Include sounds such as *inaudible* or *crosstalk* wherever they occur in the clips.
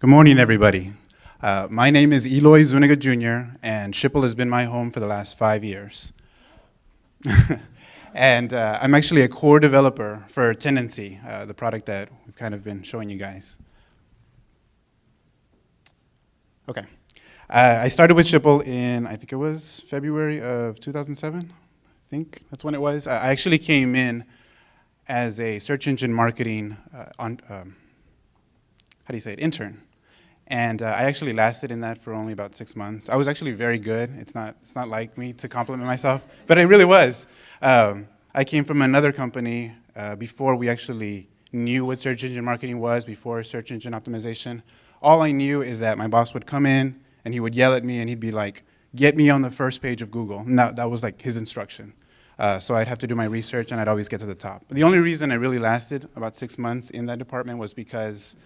Good morning, everybody. Uh, my name is Eloy Zuniga Jr., and Schipul has been my home for the last five years. *laughs* and uh, I'm actually a core developer for Tendenci, uh, the product that we've kind of been showing you guys. Okay. Uh, I started with Schipul in, I think it was February of 2007. I think that's when it was. I actually came in as a search engine marketing uh, on, um, how do you say it, intern. And uh, I actually lasted in that for only about six months. I was actually very good. It's not, it's not like me to compliment myself, but I really was. Um, I came from another company uh, before we actually knew what search engine marketing was, before search engine optimization. All I knew is that my boss would come in and he would yell at me and he'd be like, get me on the first page of Google. And that, that was like his instruction. Uh, so I'd have to do my research and I'd always get to the top. The only reason I really lasted about six months in that department was because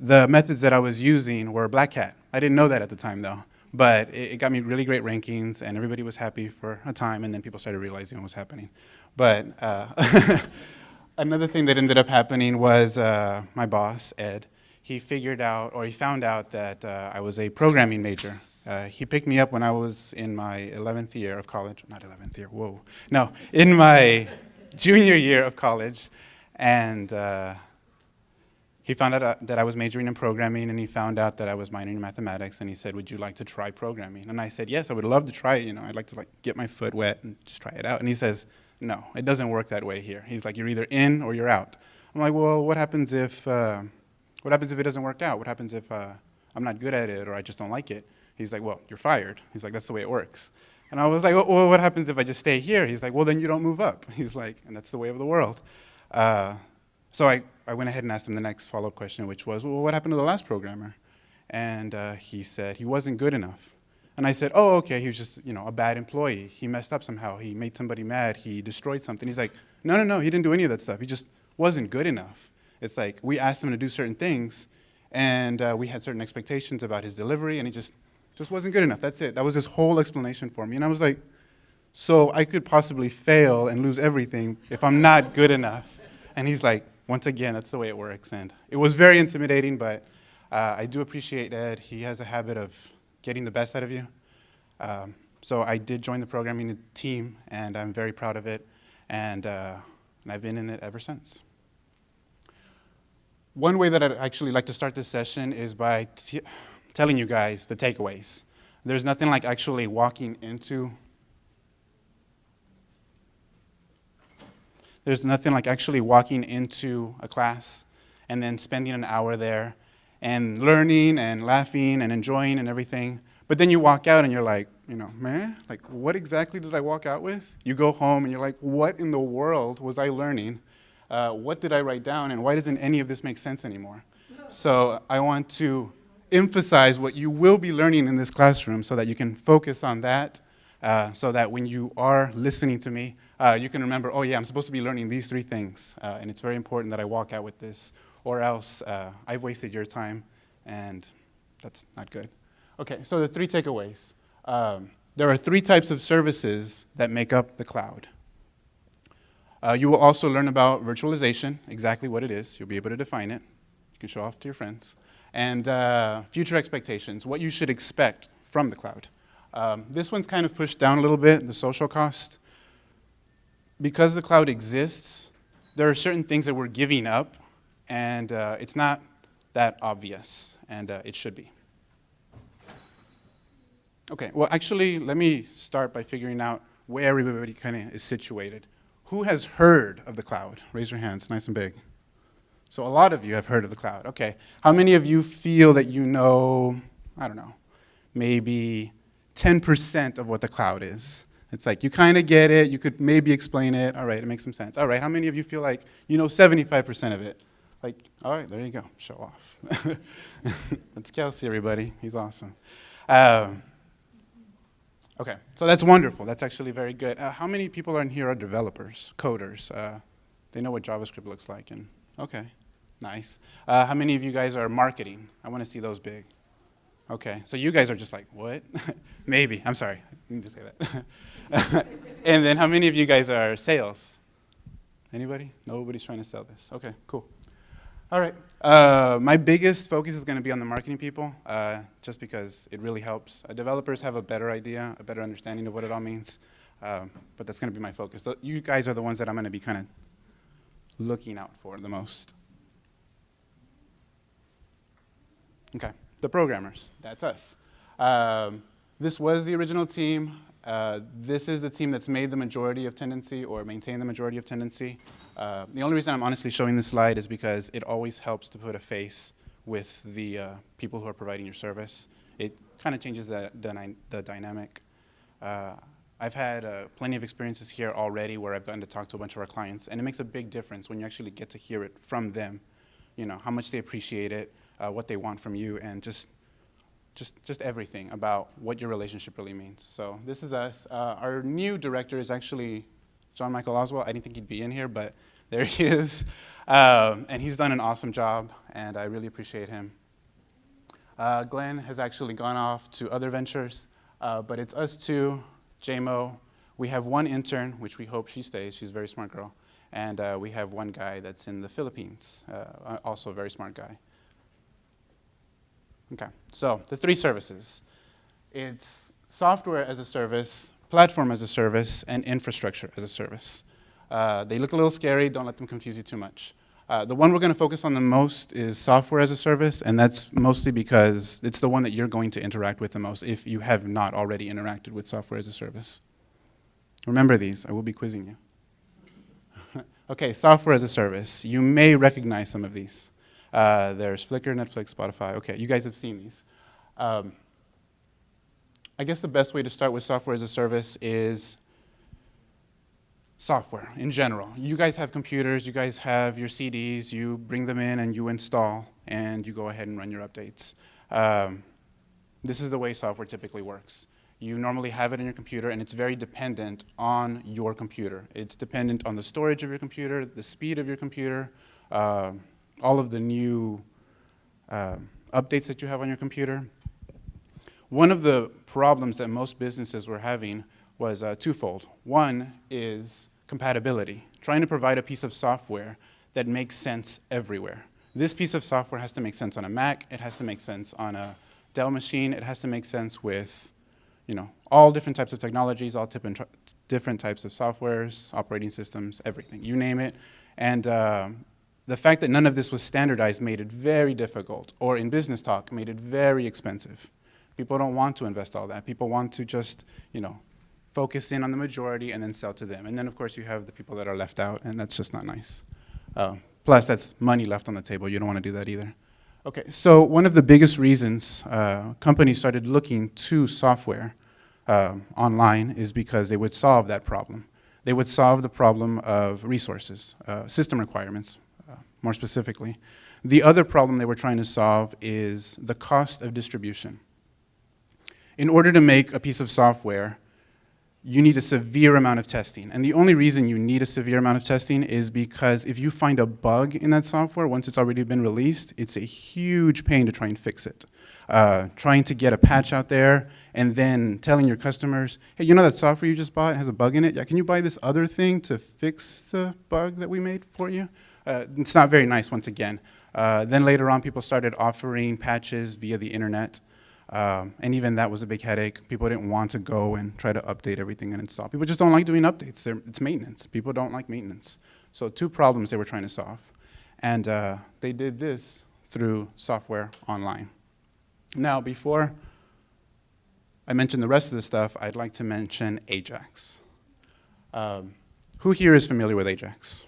the methods that I was using were Black Hat. I didn't know that at the time though, but it, it, got me really great rankings and everybody was happy for a time and then people started realizing what was happening. But uh, *laughs* another thing that ended up happening was uh, my boss, Ed, he figured out, or he found out that uh, I was a programming major. Uh, he picked me up when I was in my 11th year of college, not 11th year, whoa. No, in my junior year of college, and uh, he found out uh, that I was majoring in programming and he found out that I was minoring in mathematics and he said, would you like to try programming? And I said, yes, I would love to try it. You know, I'd like to like get my foot wet and just try it out. And he says, no, it doesn't work that way here. He's like, you're either in or you're out. I'm like, well, what happens if, uh, what happens if it doesn't work out? What happens if uh, I'm not good at it or I just don't like it? He's like, well, you're fired. He's like, that's the way it works. And I was like, well, what happens if I just stay here? He's like, well, then you don't move up. *laughs* He's like, and that's the way of the world. Uh, so I, I went ahead and asked him the next follow-up question, which was, well, what happened to the last programmer? And uh, he said he wasn't good enough. And I said, oh, okay, he was just, you know, a bad employee. He messed up somehow. He made somebody mad. He destroyed something. He's like, no, no, no, he didn't do any of that stuff. He just wasn't good enough. It's like we asked him to do certain things, and uh, we had certain expectations about his delivery, and he just, just wasn't good enough. That's it. That was his whole explanation for me. And I was like, so I could possibly fail and lose everything if I'm not good enough. And he's like, once again, that's the way it works. And it was very intimidating, but uh, I do appreciate Ed. He has a habit of getting the best out of you. Um, so I did join the programming team, and I'm very proud of it. And, uh, and I've been in it ever since. One way that I'd actually like to start this session is by telling you guys the takeaways. There's nothing like actually walking into There's nothing like actually walking into a class and then spending an hour there and learning and laughing and enjoying and everything. But then you walk out and you're like, you know, man, like what exactly did I walk out with? You go home and you're like, what in the world was I learning? Uh, what did I write down and why doesn't any of this make sense anymore? So I want to emphasize what you will be learning in this classroom so that you can focus on that uh, so that when you are listening to me, uh, you can remember, oh yeah, I'm supposed to be learning these three things, uh, and it's very important that I walk out with this, or else uh, I've wasted your time, and that's not good. Okay, so the three takeaways. Um, there are three types of services that make up the cloud. Uh, you will also learn about virtualization, exactly what it is. You'll be able to define it. You can show off to your friends. And uh, future expectations, what you should expect from the cloud. Um, this one's kind of pushed down a little bit, the social cost because the cloud exists, there are certain things that we're giving up, and uh, it's not that obvious, and uh, it should be. Okay, well, actually, let me start by figuring out where everybody kind of is situated. Who has heard of the cloud? Raise your hands, nice and big. So a lot of you have heard of the cloud. Okay, how many of you feel that you know, I don't know, maybe 10% of what the cloud is? It's like you kind of get it, you could maybe explain it, all right, it makes some sense. All right, how many of you feel like you know 75% of it? Like, all right, there you go, show off. *laughs* that's Kelsey, everybody, he's awesome. Um, okay, so that's wonderful, that's actually very good. Uh, how many people are in here are developers, coders? Uh, they know what JavaScript looks like, and okay, nice. Uh, how many of you guys are marketing? I want to see those big. Okay, so you guys are just like, what? *laughs* Maybe, I'm sorry, I need to say that. *laughs* *laughs* and then how many of you guys are sales? Anybody? Nobody's trying to sell this. Okay, cool. All right. Uh, my biggest focus is going to be on the marketing people, uh, just because it really helps. Uh, developers have a better idea, a better understanding of what it all means, um, but that's going to be my focus. So you guys are the ones that I'm going to be kind of looking out for the most. Okay, the programmers, that's us. Um, this was the original team. Uh, this is the team that's made the majority of Tendenci or maintained the majority of Tendenci. Uh, the only reason I'm honestly showing this slide is because it always helps to put a face with the uh, people who are providing your service. It kind of changes the, the, the dynamic. Uh, I've had uh, plenty of experiences here already where I've gotten to talk to a bunch of our clients, and it makes a big difference when you actually get to hear it from them, you know, how much they appreciate it, what they want from you, and just, just, just everything about what your relationship really means. So this is us. Uh, our new director is actually John Michael Oswald. I didn't think he'd be in here, but *laughs* there he is. Um, and he's done an awesome job, and I really appreciate him. Uh, Glenn has actually gone off to other ventures, uh, but it's us two, JMO. We have one intern, which we hope she stays. She's a very smart girl. And uh, we have one guy that's in the Philippines, uh, also a very smart guy. Okay, so the three services. It's software as a service, platform as a service, and infrastructure as a service. Uh, they look a little scary, don't let them confuse you too much. Uh, the one we're going to focus on the most is software as a service, and that's mostly because it's the one that you're going to interact with the most if you have not already interacted with software as a service. Remember these, I will be quizzing you. *laughs* okay, software as a service. You may recognize some of these. Uh, there's Flickr, Netflix, Spotify. Okay, you guys have seen these. Um, I guess the best way to start with software as a service is software in general. You guys have computers, you guys have your CDs, you bring them in and you install, and you go ahead and run your updates. Um, this is the way software typically works. You normally have it in your computer, and it's very dependent on your computer. It's dependent on the storage of your computer, the speed of your computer, uh, all of the new uh, updates that you have on your computer. One of the problems that most businesses were having was uh, twofold. One is compatibility, trying to provide a piece of software that makes sense everywhere. This piece of software has to make sense on a Mac, it has to make sense on a Dell machine, it has to make sense with you know, all different types of technologies, all different types of softwares, operating systems, everything, you name it. And uh, the fact that none of this was standardized made it very difficult, or in business talk, made it very expensive. People don't want to invest all that. People want to just, you know, focus in on the majority and then sell to them. And then, of course, you have the people that are left out, and that's just not nice. Uh, plus, that's money left on the table. You don't want to do that either. Okay, so one of the biggest reasons uh, companies started looking to software uh, online is because they would solve that problem. They would solve the problem of resources, uh, system requirements, more specifically. The other problem they were trying to solve is the cost of distribution. In order to make a piece of software, you need a severe amount of testing. And the only reason you need a severe amount of testing is because if you find a bug in that software, once it's already been released, it's a huge pain to try and fix it. Uh, trying to get a patch out there and then telling your customers, hey, you know that software you just bought has a bug in it? Yeah, can you buy this other thing to fix the bug that we made for you? Uh, it's not very nice, once again. Uh, then later on, people started offering patches via the internet. Um, and even that was a big headache. People didn't want to go and try to update everything and install. People just don't like doing updates. They're, it's maintenance. People don't like maintenance. So two problems they were trying to solve. And uh, they did this through software online. Now, before I mention the rest of the stuff, I'd like to mention Ajax. Um, who here is familiar with Ajax?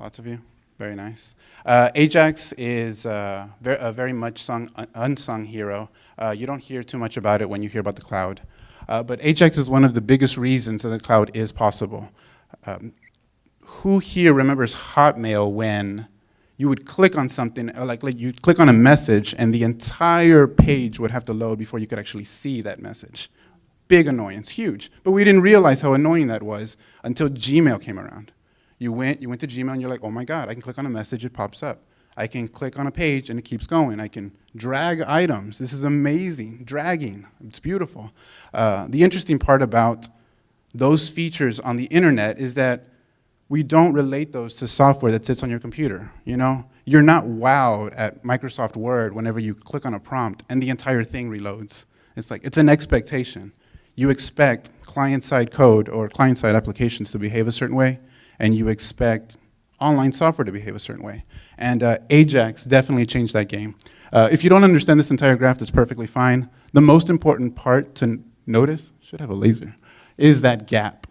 Lots of you? Very nice. Uh, Ajax is uh, very, a very much sung, unsung hero. Uh, you don't hear too much about it when you hear about the cloud. Uh, but Ajax is one of the biggest reasons that the cloud is possible. Um, who here remembers Hotmail when you would click on something, like, like you'd click on a message and the entire page would have to load before you could actually see that message? Big annoyance, huge. But we didn't realize how annoying that was until Gmail came around. You went, you went to Gmail and you're like, oh my God, I can click on a message, it pops up. I can click on a page and it keeps going. I can drag items. This is amazing, dragging, it's beautiful. Uh, the interesting part about those features on the internet is that we don't relate those to software that sits on your computer, you know? you're not wowed at Microsoft Word whenever you click on a prompt and the entire thing reloads. It's like, it's an expectation. You expect client-side code or client-side applications to behave a certain way, and you expect online software to behave a certain way. And uh, Ajax definitely changed that game. Uh, if you don't understand this entire graph, that's perfectly fine. The most important part to notice, should have a laser, is that gap.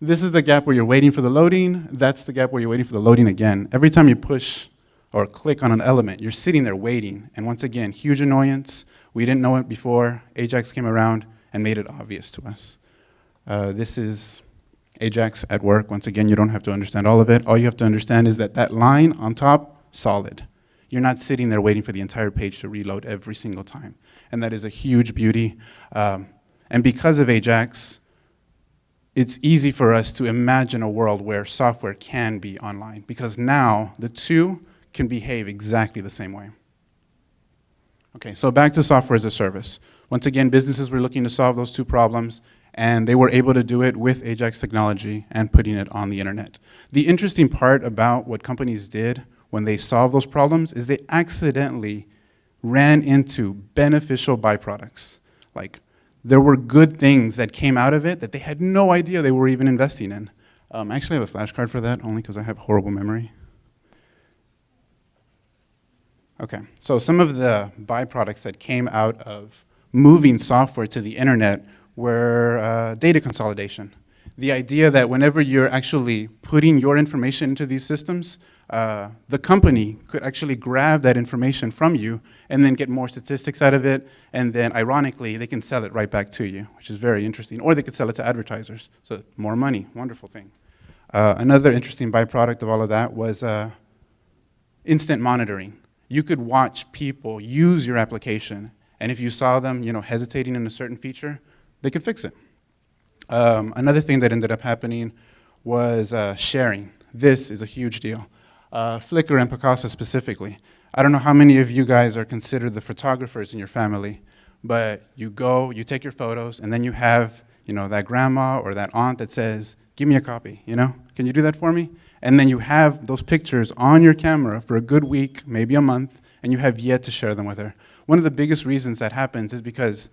This is the gap where you're waiting for the loading. That's the gap where you're waiting for the loading again. Every time you push or click on an element, you're sitting there waiting. And once again, huge annoyance. We didn't know it before. Ajax came around and made it obvious to us. Uh, this is Ajax at work. Once again, you don't have to understand all of it. All you have to understand is that that line on top, solid. You're not sitting there waiting for the entire page to reload every single time. And that is a huge beauty. Um, and because of Ajax, it's easy for us to imagine a world where software can be online because now the two can behave exactly the same way. Okay, so back to software as a service. Once again, businesses were looking to solve those two problems and they were able to do it with Ajax technology and putting it on the internet. The interesting part about what companies did when they solved those problems is they accidentally ran into beneficial byproducts. Like there were good things that came out of it that they had no idea they were even investing in. Um, I actually have a flashcard for that, only because I have horrible memory. Okay, so some of the byproducts that came out of moving software to the internet were uh, data consolidation. The idea that whenever you're actually putting your information into these systems, uh, the company could actually grab that information from you and then get more statistics out of it, and then ironically, they can sell it right back to you, which is very interesting. Or they could sell it to advertisers, so more money, wonderful thing. Uh, another interesting byproduct of all of that was uh, instant monitoring. You could watch people use your application, and if you saw them you know, hesitating in a certain feature, they could fix it. Um, another thing that ended up happening was uh, sharing. This is a huge deal uh, Flickr and Picasa specifically. I don't know how many of you guys are considered the photographers in your family, but you go, you take your photos, and then you have, you know, that grandma or that aunt that says, give me a copy, you know? Can you do that for me? And then you have those pictures on your camera for a good week, maybe a month, and you have yet to share them with her. One of the biggest reasons that happens is because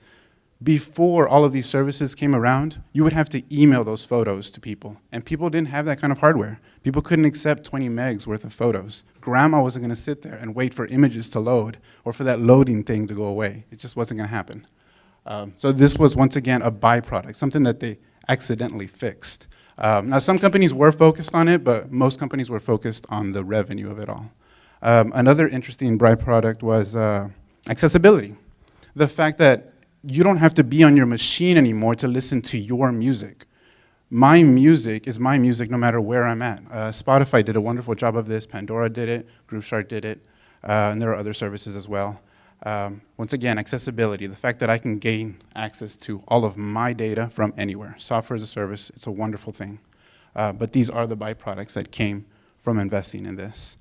before all of these services came around, you would have to email those photos to people. And people didn't have that kind of hardware. People couldn't accept 20 megs worth of photos. Grandma wasn't gonna sit there and wait for images to load or for that loading thing to go away. It just wasn't gonna happen. Um, so this was, once again, a byproduct, something that they accidentally fixed. Um, now, some companies were focused on it, but most companies were focused on the revenue of it all. Um, another interesting byproduct was uh, accessibility. The fact that you don't have to be on your machine anymore to listen to your music. My music is my music no matter where I'm at. Uh, Spotify did a wonderful job of this, Pandora did it, Grooveshark did it, uh, and there are other services as well. Um, once again, accessibility, the fact that I can gain access to all of my data from anywhere. Software as a service, it's a wonderful thing. Uh, but these are the byproducts that came from investing in this.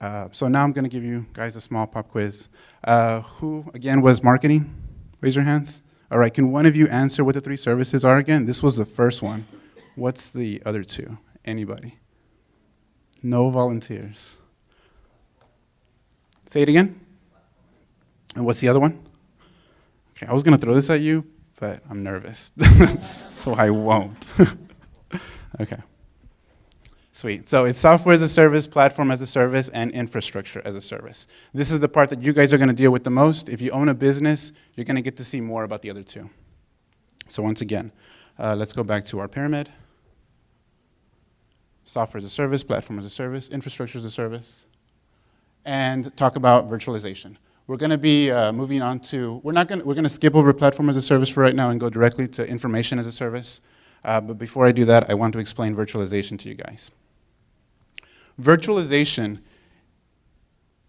Uh, so now I'm gonna give you guys a small pop quiz. Uh, who, again, was marketing? Raise your hands. All right, can one of you answer what the three services are again? This was the first one. What's the other two? Anybody? No volunteers. Say it again. And what's the other one? Okay, I was going to throw this at you, but I'm nervous, *laughs* so I won't. *laughs* okay. Sweet. So it's software as a service, platform as a service, and infrastructure as a service. This is the part that you guys are going to deal with the most. If you own a business, you're going to get to see more about the other two. So once again, uh, let's go back to our pyramid. Software as a service, platform as a service, infrastructure as a service, and talk about virtualization. We're going to be uh, moving on to, we're not going to, we're going to skip over platform as a service for right now and go directly to information as a service. Uh, but before I do that, I want to explain virtualization to you guys. Virtualization,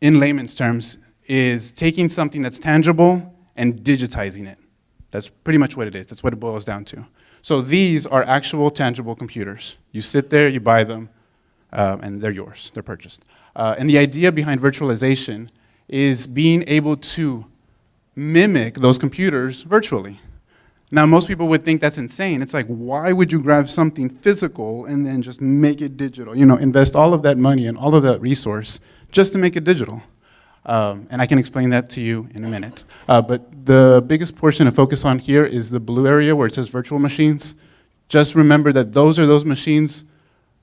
in layman's terms, is taking something that's tangible and digitizing it. That's pretty much what it is. That's what it boils down to. So these are actual tangible computers. You sit there, you buy them, uh, and they're yours. They're purchased. Uh, and the idea behind virtualization is being able to mimic those computers virtually. Now, most people would think that's insane. It's like, why would you grab something physical and then just make it digital? You know, invest all of that money and all of that resource just to make it digital. Um, and I can explain that to you in a minute. Uh, but the biggest portion to focus on here is the blue area where it says virtual machines. Just remember that those are those machines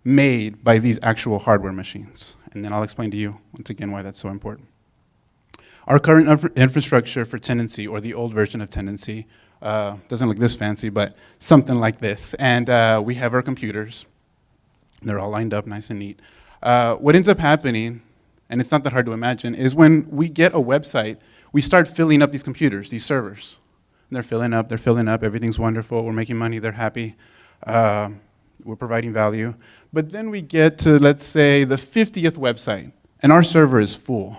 made by these actual hardware machines. And then I'll explain to you, once again, why that's so important. Our current infrastructure for Tendenci, or the old version of Tendenci, uh, doesn't look this fancy, but something like this. And uh, we have our computers. They're all lined up nice and neat. Uh, what ends up happening and it's not that hard to imagine, is when we get a website, we start filling up these computers, these servers. And they're filling up, they're filling up, everything's wonderful, we're making money, they're happy, uh, we're providing value. But then we get to, let's say, the 50th website, and our server is full.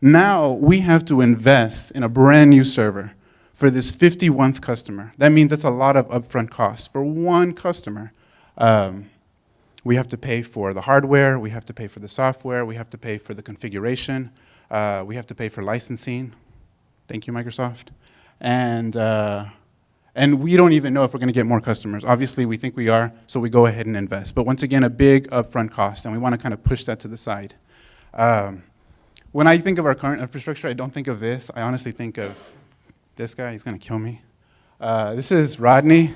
Now we have to invest in a brand new server for this 51st customer. That means that's a lot of upfront costs for one customer. Um, we have to pay for the hardware, we have to pay for the software, we have to pay for the configuration, uh, we have to pay for licensing. Thank you, Microsoft. And, uh, and we don't even know if we're going to get more customers. Obviously, we think we are, so we go ahead and invest. But once again, a big upfront cost, and we want to kind of push that to the side. Um, when I think of our current infrastructure, I don't think of this. I honestly think of this guy. He's to kill me. Uh, this is Rodney.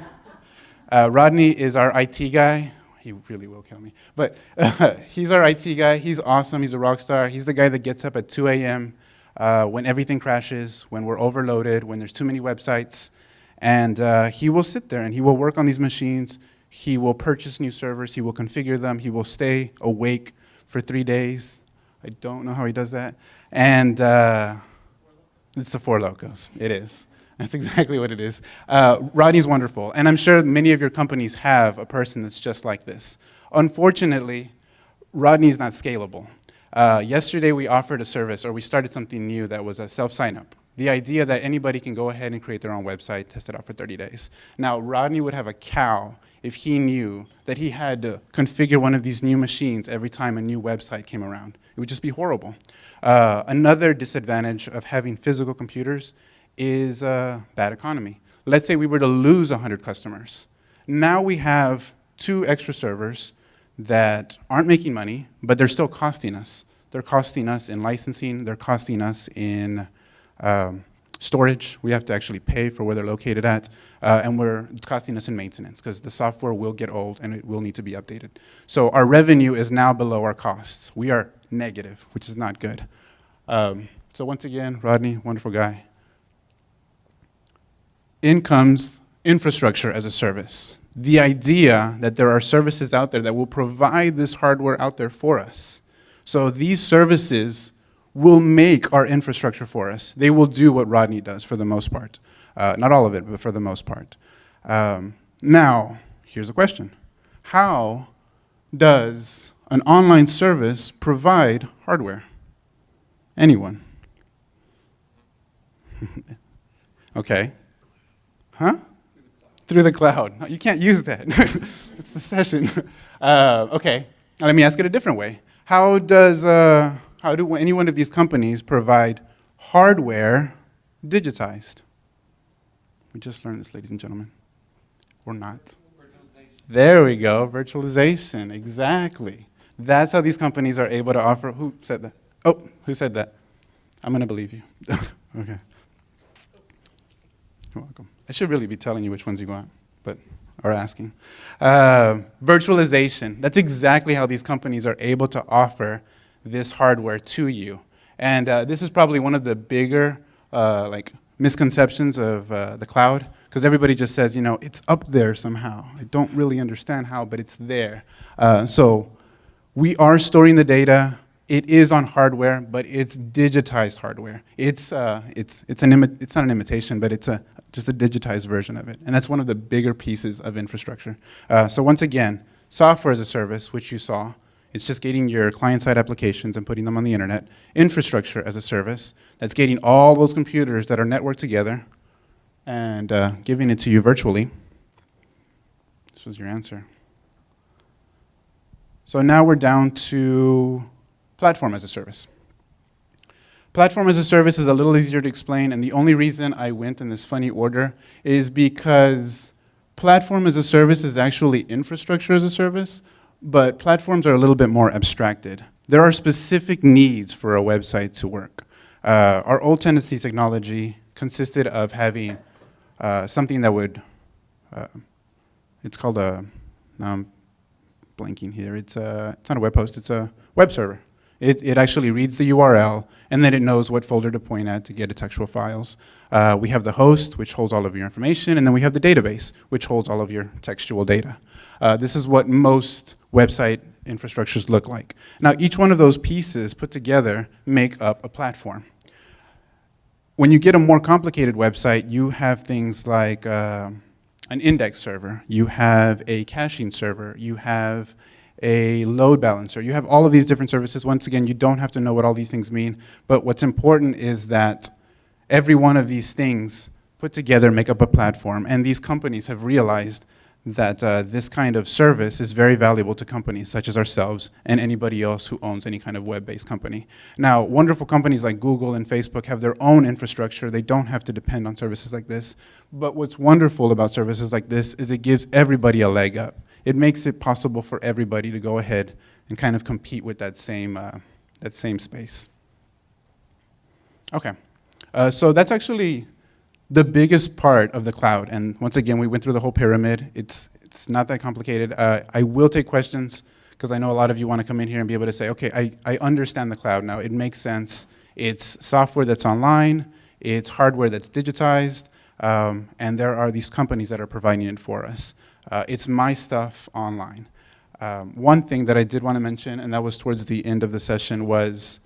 Uh, Rodney is our IT guy he really will kill me. But uh, *laughs* he's our IT guy. He's awesome. He's a rock star. He's the guy that gets up at 2 a.m. Uh, when everything crashes, when we're overloaded, when there's too many websites. And uh, he will sit there and he will work on these machines. He will purchase new servers. He will configure them. He will stay awake for three days. I don't know how he does that. And uh, it's the Four Lokos. It is. That's *laughs* exactly what it is. Uh, Rodney's wonderful, and I'm sure many of your companies have a person that's just like this. Unfortunately, Rodney is not scalable. Uh, yesterday we offered a service, or we started something new that was a self-sign-up. The idea that anybody can go ahead and create their own website, test it out for 30 days. Now, Rodney would have a cow if he knew that he had to configure one of these new machines every time a new website came around. It would just be horrible. Uh, another disadvantage of having physical computers is a bad economy. Let's say we were to lose 100 customers. Now we have two extra servers that aren't making money, but they're still costing us. They're costing us in licensing, they're costing us in um, storage. We have to actually pay for where they're located at, uh, and we're, it's costing us in maintenance because the software will get old and it will need to be updated. So our revenue is now below our costs. We are negative, which is not good. Um, so once again, Rodney, wonderful guy in comes infrastructure as a service. The idea that there are services out there that will provide this hardware out there for us. So these services will make our infrastructure for us. They will do what Rodney does for the most part. Uh, not all of it, but for the most part. Um, now, here's a question. How does an online service provide hardware? Anyone? *laughs* okay, Huh? Through the cloud. No, you can't use that. *laughs* it's the session. *laughs* Uh, okay, let me ask it a different way. How does, uh, how do any one of these companies provide hardware digitized? We just learned this, ladies and gentlemen. Or not. There we go, virtualization, exactly. That's how these companies are able to offer, who said that? Oh, who said that? I'm gonna believe you. *laughs* okay. You're welcome. I should really be telling you which ones you want, but are asking. Uh, virtualization. That's exactly how these companies are able to offer this hardware to you. And uh, this is probably one of the bigger uh, like misconceptions of uh, the cloud, because everybody just says, you know, it's up there somehow. I don't really understand how, but it's there. Uh, so we are storing the data. It is on hardware, but it's digitized hardware. It's, uh, it's, it's, an it's not an imitation, but it's a, just a digitized version of it. And that's one of the bigger pieces of infrastructure. Uh, so once again, software as a service, which you saw, it's just getting your client-side applications and putting them on the internet. Infrastructure as a service, that's getting all those computers that are networked together and uh, giving it to you virtually. This was your answer. So now we're down to platform as a service. Platform as a service is a little easier to explain, and the only reason I went in this funny order is because platform as a service is actually infrastructure as a service, but platforms are a little bit more abstracted. There are specific needs for a website to work. Uh, our old Tendenci technology consisted of having uh, something that would, uh, it's called a, now I'm blanking here, it's, a, it's not a web host, it's a web server. It, it actually reads the URL, and then it knows what folder to point at to get its textual files. Uh, we have the host, which holds all of your information, and then we have the database, which holds all of your textual data. Uh, this is what most website infrastructures look like. Now, each one of those pieces put together make up a platform. When you get a more complicated website, you have things like uh, an index server, you have a caching server, you have a load balancer. You have all of these different services. Once again, you don't have to know what all these things mean, but what's important is that every one of these things put together make up a platform, and these companies have realized that uh, this kind of service is very valuable to companies such as ourselves and anybody else who owns any kind of web-based company. Now, wonderful companies like Google and Facebook have their own infrastructure. They don't have to depend on services like this. But what's wonderful about services like this is it gives everybody a leg up. It makes it possible for everybody to go ahead and kind of compete with that same, uh, that same space. Okay, uh, so that's actually the biggest part of the cloud. And once again, we went through the whole pyramid. It's, it's not that complicated. Uh, I will take questions because I know a lot of you want to come in here and be able to say, okay, I, I understand the cloud now. It makes sense. It's software that's online. It's hardware that's digitized. Um, and there are these companies that are providing it for us. Uh, it's my stuff online. Um, one thing that I did want to mention, and that was towards the end of the session, was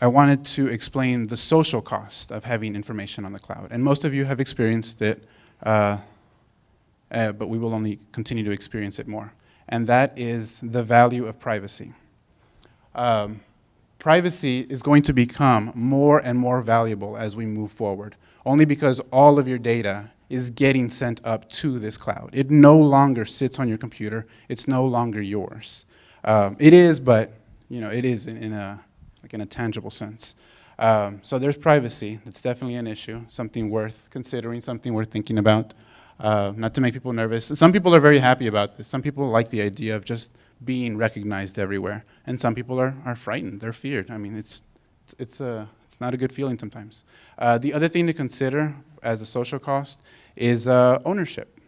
I wanted to explain the social cost of having information on the cloud. And most of you have experienced it, uh, uh, but we will only continue to experience it more. And that is the value of privacy. Um, privacy is going to become more and more valuable as we move forward, only because all of your data is getting sent up to this cloud. It no longer sits on your computer. It's no longer yours. Um, it is, but you know, it is in, in a like in a tangible sense. Um, so there's privacy. It's definitely an issue, something worth considering, something worth thinking about. Uh, not to make people nervous. Some people are very happy about this. Some people like the idea of just being recognized everywhere. And some people are, are frightened, they're feared. I mean, it's, it's, a, it's not a good feeling sometimes. Uh, the other thing to consider as a social cost is uh, ownership.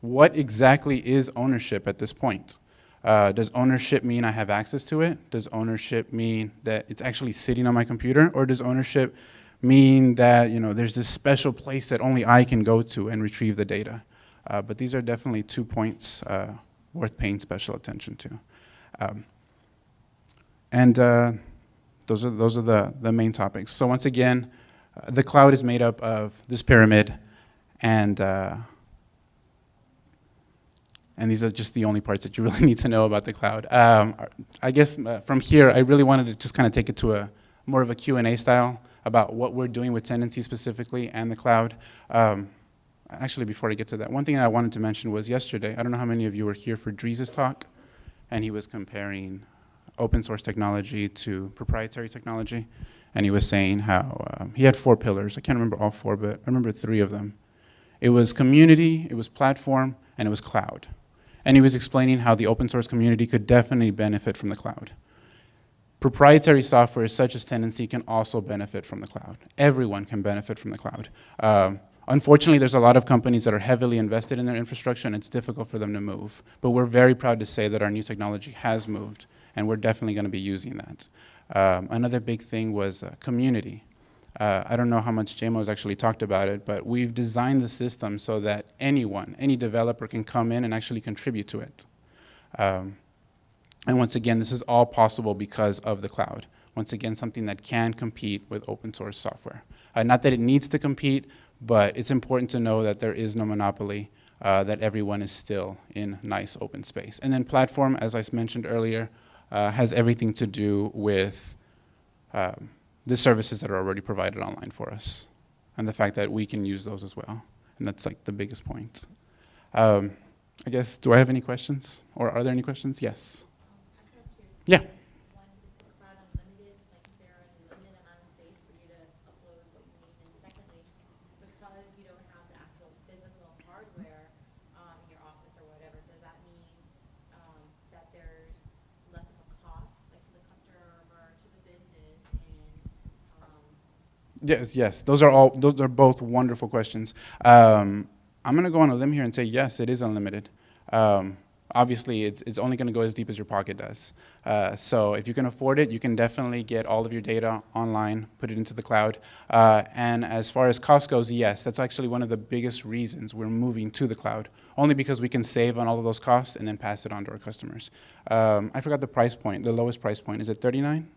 What exactly is ownership at this point? Uh, does ownership mean I have access to it? Does ownership mean that it's actually sitting on my computer? Or does ownership mean that you know, there's this special place that only I can go to and retrieve the data? Uh, but these are definitely two points uh, worth paying special attention to. Um, and uh, those are, those are the, the main topics. So once again, uh, the cloud is made up of this pyramid and uh, and these are just the only parts that you *laughs* really need to know about the cloud. Um, I guess uh, from here, I really wanted to just kind of take it to a more of a Q&A style about what we're doing with Tendenci specifically and the cloud. Um, actually, before I get to that, one thing I wanted to mention was yesterday, I don't know how many of you were here for Dries' talk, and he was comparing open source technology to proprietary technology, and he was saying how um, he had four pillars. I can't remember all four, but I remember three of them. It was community, it was platform, and it was cloud and he was explaining how the open source community could definitely benefit from the cloud. Proprietary software such as Tendenci can also benefit from the cloud. Everyone can benefit from the cloud. Um, unfortunately, there's a lot of companies that are heavily invested in their infrastructure and it's difficult for them to move. But we're very proud to say that our new technology has moved and we're definitely going to be using that. Um, another big thing was uh, community. Uh, I don't know how much JMO has actually talked about it, but we've designed the system so that anyone, any developer can come in and actually contribute to it. Um, and once again, this is all possible because of the cloud. Once again, something that can compete with open source software. Uh, not that it needs to compete, but it's important to know that there is no monopoly, uh, that everyone is still in nice open space. And then platform, as I mentioned earlier, uh, has everything to do with um, the services that are already provided online for us and the fact that we can use those as well. And that's like the biggest point. Um, I guess, do I have any questions? Or are there any questions? Yes. Yeah. hardware um, in your office or whatever, does that mean um, that there Yes, yes. Those are all. Those are both wonderful questions. Um, I'm going to go on a limb here and say yes, it is unlimited. Um, obviously, it's it's only going to go as deep as your pocket does. Uh, so if you can afford it, you can definitely get all of your data online, put it into the cloud. Uh, and as far as cost goes, yes, that's actually one of the biggest reasons we're moving to the cloud. Only because we can save on all of those costs and then pass it on to our customers. Um, I forgot the price point. The lowest price point is it 39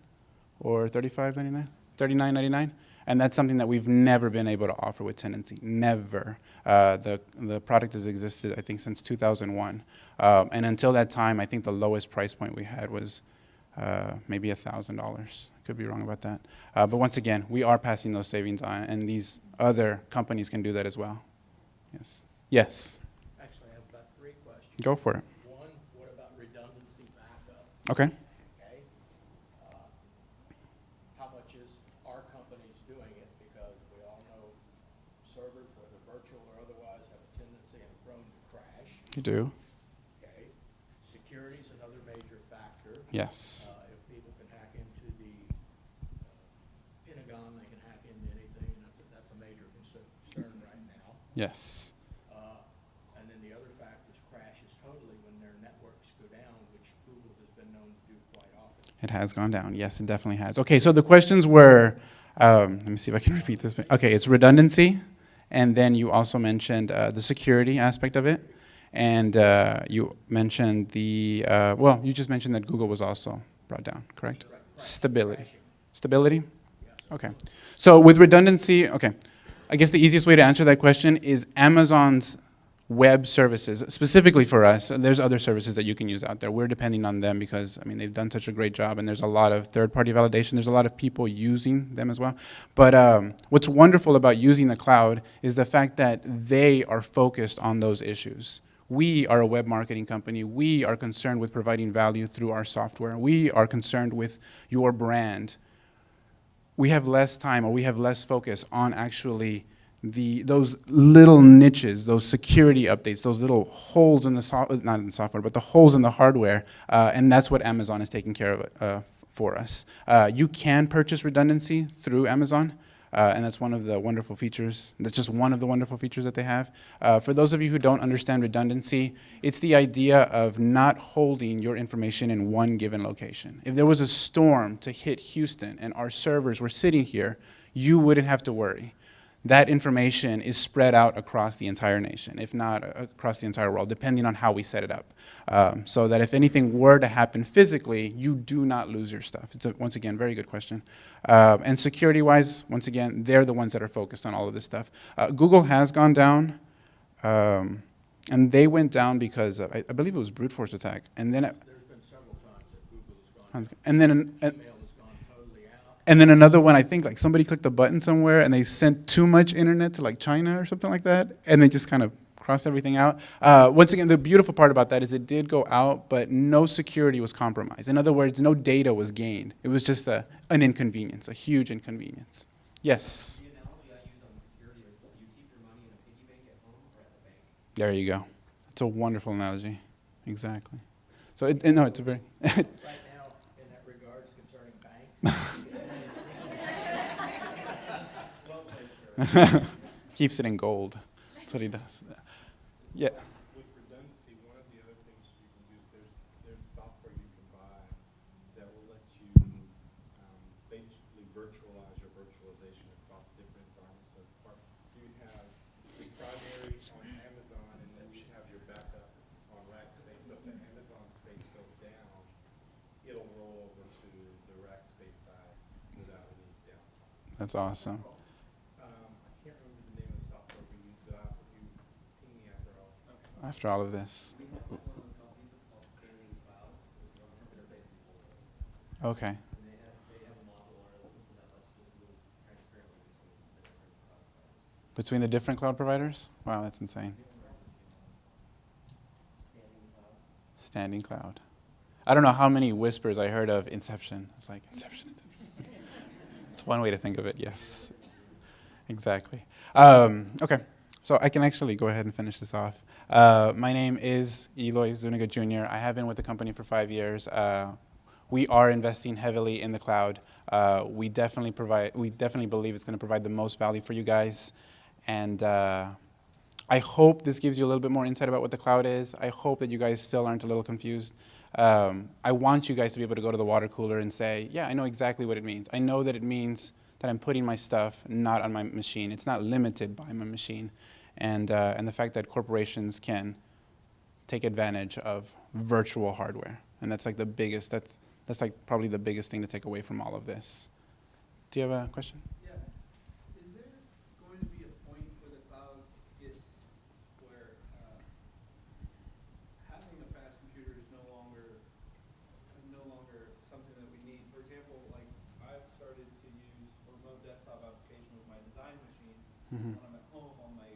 or 35.99? 39.99. And that's something that we've never been able to offer with Tendenci, never. Uh, the, the product has existed, I think, since 2001. Um, and until that time, I think the lowest price point we had was uh, maybe $1,000. Could be wrong about that. Uh, but once again, we are passing those savings on, and these other companies can do that as well. Yes. Yes. Actually, I have about three questions. Go for it. One, what about redundancy backup, okay? Uh, How much is our companies doing it? Because we all know servers, whether virtual or otherwise, have a tendency and prone to crash, You do. okay? Security's another major factor. Yes. Uh, If people can hack into the uh, Pentagon, they can hack into anything, and that's, a- that's a major concern concern right now. Yes. Uh, And then the other factor is crashes totally when their networks go down, which Google has been known to do quite often. It has gone down. Yes, it definitely has. Okay, so the questions were, um, let me see if I can *laughs* repeat this. Okay, it's redundancy, and then you also mentioned uh, the security aspect of it, and uh, you mentioned the, uh, well, you just mentioned that Google was also brought down, correct? Stability. Stability? Okay. So with redundancy, okay, I guess the easiest way to answer that question is Amazon's web services, specifically for us. There's other services that you can use out there. We're depending on them because, I mean, they've done such a great job and there's a lot of third-party validation. There's a lot of people using them as well. But um, what's wonderful about using the cloud is the fact that they are focused on those issues. We are a web marketing company. We are concerned with providing value through our software. We are concerned with your brand we have less time or we have less focus on actually the those little niches, those security updates, those little holes in the software, not in the software, but the holes in the hardware, uh, and that's what Amazon is taking care of uh, for us. Uh, you can purchase redundancy through Amazon. Uh, and that's one of the wonderful features. That's just one of the wonderful features that they have. Uh, for those of you who don't understand redundancy, it's the idea of not holding your information in one given location. If there was a storm to hit Houston and our servers were sitting here, you wouldn't have to worry. That information is spread out across the entire nation, if not uh, across the entire world, depending on how we set it up. Um, so that if anything were to happen physically, you do not lose your stuff. It's a, once again, very good question. Um, and security-wise, once again, they're the ones that are focused on all of this stuff. Uh, Google has gone down, um, and they went down because of, I, I believe it was brute force attack, and then it, There's been several times that Google has gone, and then an, an, email has gone totally out. And then another one, I think like somebody clicked a button somewhere and they sent too much internet to like China or something like that, and they just kind of crossed everything out. Uh, once again, the beautiful part about that is it did go out, but no security was compromised. In other words, no data was gained. It was just a, an inconvenience, a huge inconvenience. Yes, there you go. It's a wonderful analogy. Exactly. So, it, no, it's a very, *laughs* Right now, in that regards concerning banks, *laughs* keeps it in gold. That's what he does. Yeah. With redundancy, one of the other things you can do, there's, there's software you can buy that will let you, um, basically virtualize your virtualization across different environments. So part- you have the primary on Amazon, and then you have your backup on Rackspace. So if the Amazon space goes down, it'll roll over to the Rackspace side without any downtime. That's awesome. Lets all of this? transparently between the different cloud providers. Between the different cloud providers? Wow, that's insane. Standing cloud. I don't know how many whispers I heard of Inception. It's like Inception. *laughs* it's one way to think of it, yes. Exactly. Um, okay, so I can actually go ahead and finish this off. Uh, my name is Eloy Zuniga Jr. I have been with the company for five years. Uh, we are investing heavily in the cloud. Uh, we definitely provide, we definitely believe it's going to provide the most value for you guys. And uh, I hope this gives you a little bit more insight about what the cloud is. I hope that you guys still aren't a little confused. Um, I want you guys to be able to go to the water cooler and say, yeah, I know exactly what it means. I know that it means that I'm putting my stuff not on my machine. It's not limited by my machine. And, uh, and the fact that corporations can take advantage of virtual hardware. And that's like the biggest, that's, that's like probably the biggest thing to take away from all of this. Do you have a question? Yeah. Is there going to be a point where the cloud gets where, uh, having a fast computer is no longer, is no longer something that we need? For example, like, I've started to use a remote desktop application with my design machine. Mhm. When I'm at home on my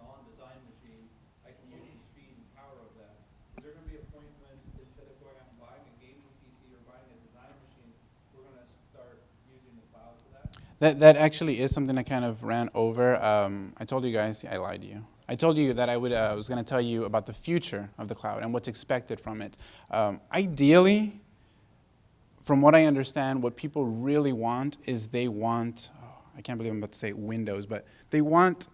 non-design machine, I can use the speed and power of that. Is there gonna be a point when, instead of going out and buying a gaming PC or buying a design machine, we're gonna start using the cloud for that? That, actually is something I kind of ran over. Um, I told you guys, I lied to you. I told you that I would, uh, was going to tell you about the future of the cloud and what's expected from it. Um, ideally, from what I understand, what people really want is they want, oh, I can't believe I'm about to say Windows, but they want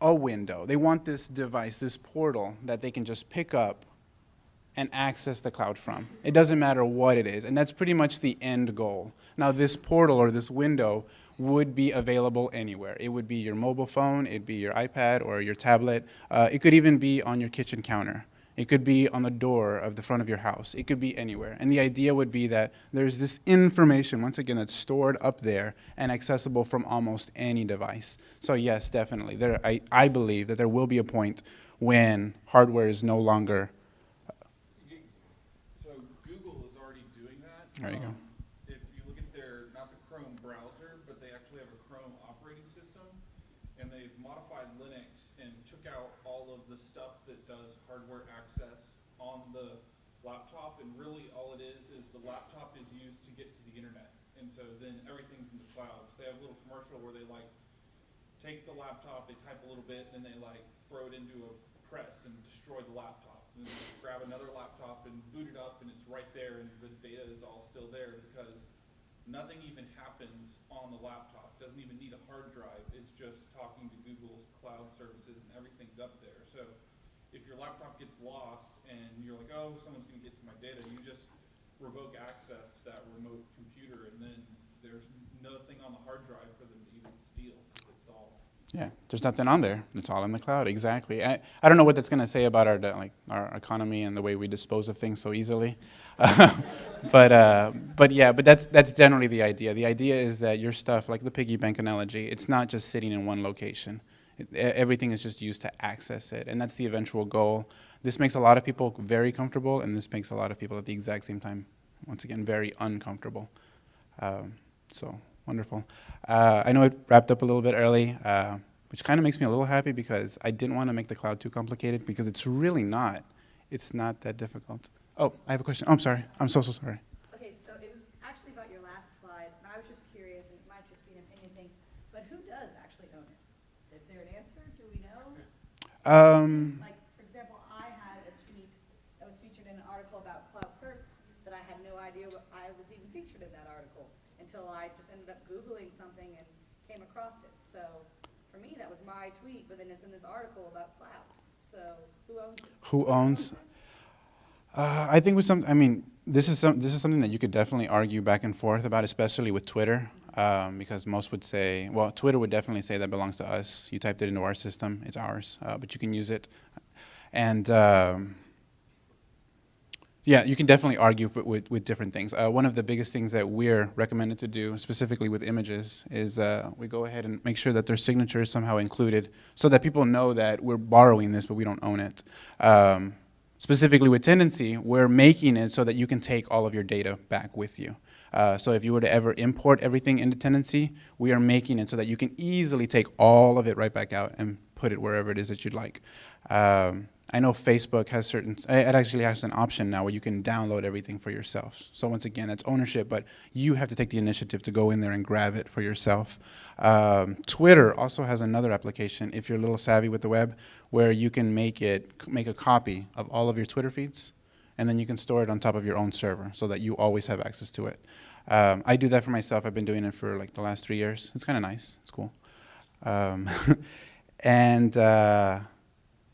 a window. They want this device, this portal that they can just pick up and access the cloud from. It doesn't matter what it is, and that's pretty much the end goal. Now, this portal or this window would be available anywhere. It would be your mobile phone, it'd be your iPad or your tablet. Uh, it could even be on your kitchen counter. It could be on the door of the front of your house. It could be anywhere. And the idea would be that there's this information, once again, that's stored up there and accessible from almost any device. So yes, definitely. There, I, I believe that there will be a point when hardware is no longer So Google is already doing that. There you go. Um, If you look at their, not the Chrome browser, but they actually have a Chrome operating system, and they've modified Linux and took out all of the stuff that does hardware access on the laptop, and really all it is, is the laptop is used to get to the internet. And so then everything's in the cloud. So they have a little commercial where they like, take the laptop, they type a little bit, and then they like throw it into a press and destroy the laptop. And grab another laptop and boot it up, and it's right there, and the data is all still there because nothing even happens on the laptop. Doesn't even need a hard drive. It's just talking to Google's cloud services, and everything's up there. So if your laptop gets lost and you're like, oh, someone's gonna get to my data, you just revoke access to that remote computer, and then there's nothing on the hard drive for them to even steal, 'cause it's all Yeah, there's nothing on there. It's all in the cloud. Exactly. I, I don't know what that's going to say about our like our economy and the way we dispose of things so easily, *laughs* but uh, but yeah, but that's that's generally the idea. The idea is that your stuff, like the piggy bank analogy, it's not just sitting in one location. It, everything is just used to access it, and that's the eventual goal. This makes a lot of people very comfortable, and this makes a lot of people at the exact same time, once again, very uncomfortable. Um, so wonderful. Uh, I know it wrapped up a little bit early, uh, which kind of makes me a little happy because I didn't want to make the cloud too complicated because it's really not. It's not that difficult. Oh, I have a question. Oh, I'm sorry. I'm so, so sorry. Okay, so it was actually about your last slide, and I was just curious, and it might just be an opinion thing, but who does actually own it? Is there an answer? Do we know? Um, Like, for example, I had a tweet that was featured in an article about Cloud Perks that I had no idea what I was even featured in that article until I just ended up Googling something and came across it. So for me, that was my tweet, but then it's in this article about cloud. So who owns it? who owns? Uh, I think with some, I mean, this is some, this is something that you could definitely argue back and forth about, especially with Twitter, um, because most would say, well, Twitter would definitely say that belongs to us. You typed it into our system, it's ours, uh, but you can use it, and um, yeah, you can definitely argue f with, with different things. Uh, one of the biggest things that we're recommended to do, specifically with images, is uh, we go ahead and make sure that their signature is somehow included so that people know that we're borrowing this, but we don't own it. Um, specifically with Tendenci, we're making it so that you can take all of your data back with you. Uh, so if you were to ever import everything into Tendenci, we are making it so that you can easily take all of it right back out and put it wherever it is that you'd like. Um, I know Facebook has certain, eh, it actually has an option now where you can download everything for yourself. So once again, it's ownership, but you have to take the initiative to go in there and grab it for yourself. Um, Twitter also has another application, if you're a little savvy with the web, where you can make it, make a copy of all of your Twitter feeds, and then you can store it on top of your own server so that you always have access to it. Um, I do that for myself. I've been doing it for like the last three years. It's kind of nice. It's cool. Um, *laughs* and uh,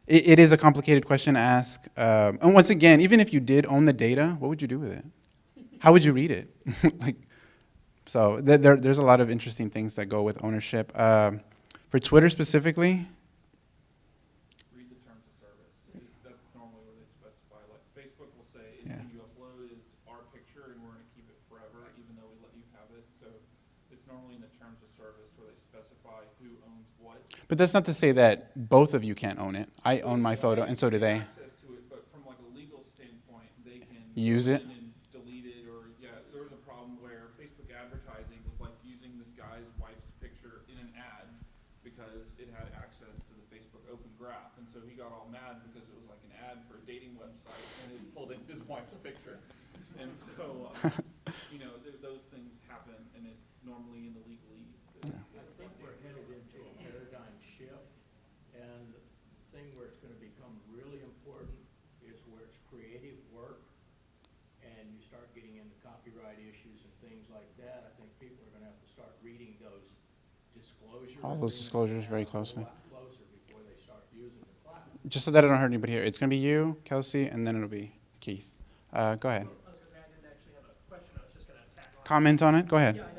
it, it is a complicated question to ask. Um, and once again, even if you did own the data, what would you do with it? How would you read it? *laughs* like, so th there, there's a lot of interesting things that go with ownership. Um, for Twitter specifically, But that's not to say that both of you can't own it. I own my photo, and so do they. Use it. become really important is where it's creative work and you start getting into copyright issues and things like that. I think people are going to have to start reading those disclosures. All those disclosures very closely. Closer before they start using the platform. Just so that I don't hurt anybody here, it's going to be you, Kelsey, and then it'll be Keith. Uh, go ahead. Comment on it? Go ahead. Yeah,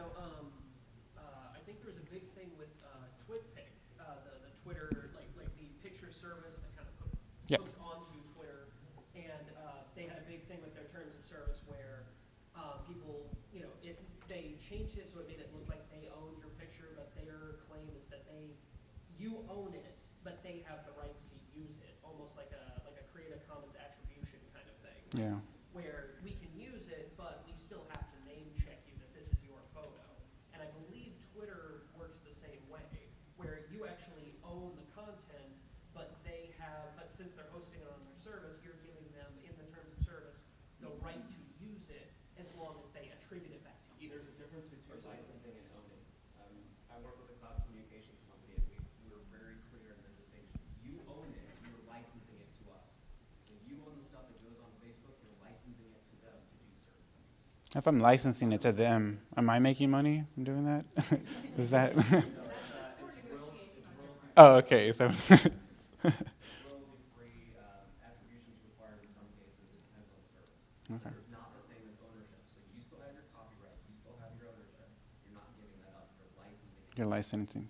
Yeah. If I'm licensing it to them, am I making money from doing that? *laughs* Does that? *laughs* oh, okay. So. *laughs* Okay. not the same as ownership. So you still have your copyright, you still have your. You're not giving that up for licensing. You're licensing.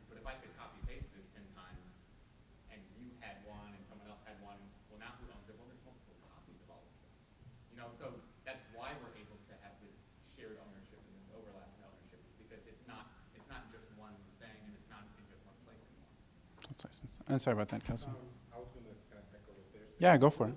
I'm sorry about that, Kelsey. Um, kind of yeah, go for it.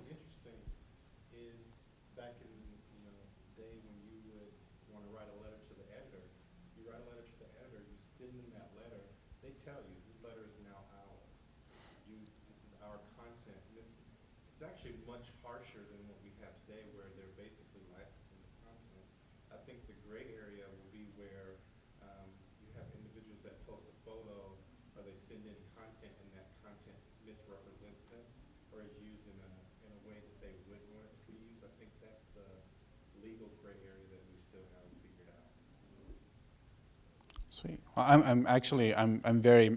I'm, I'm actually, I'm, I'm very,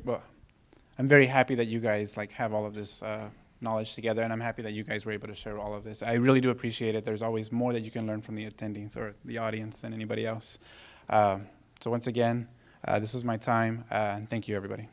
I'm very happy that you guys like have all of this uh, knowledge together, and I'm happy that you guys were able to share all of this. I really do appreciate it. There's always more that you can learn from the attendees or the audience than anybody else. Uh, so once again, uh, this was my time, uh, and thank you, everybody.